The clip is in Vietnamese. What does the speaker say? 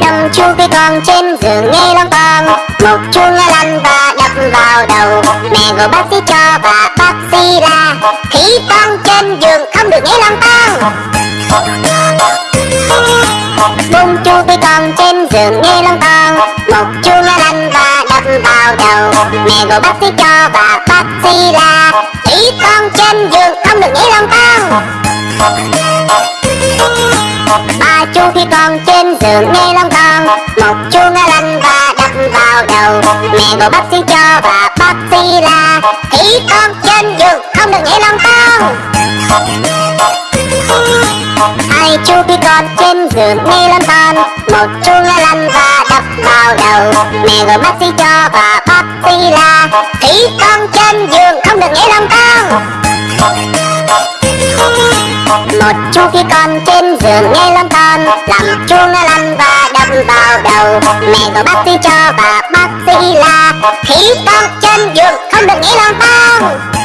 Đâm chu khi con trên giường nghe lon toang Một chuông lăn và đập vào đầu. Mẹ gọi bác sĩ cho và bác sĩ la. Khi con trên giường không được nghe lon toang Bung chu khi con trên giường nghe lon toang Một chuông lăn và đập vào đầu. Mẹ gọi bác sĩ cho và bác sĩ la. Khi con trên giường không được nghe lon toang Ba chu khi con trên giường nghe long con Một chuông lăn và đập vào đầu. Mẹ gọi bác sĩ cho và bác sĩ là Khi con trên giường không được nghe long con Hai chu khi con trên giường nghe long con Một chuông lăn và đập vào đầu. Mẹ gọi bác sĩ cho và bác sĩ là Khi con trên giường không được nghe một chú khi con trên giường nghe lon ton, làm chuông lăn và đập vào đầu. Mẹ gọi bác sĩ cho và bác sĩ la khi con trên giường, không được nghĩ lon ton.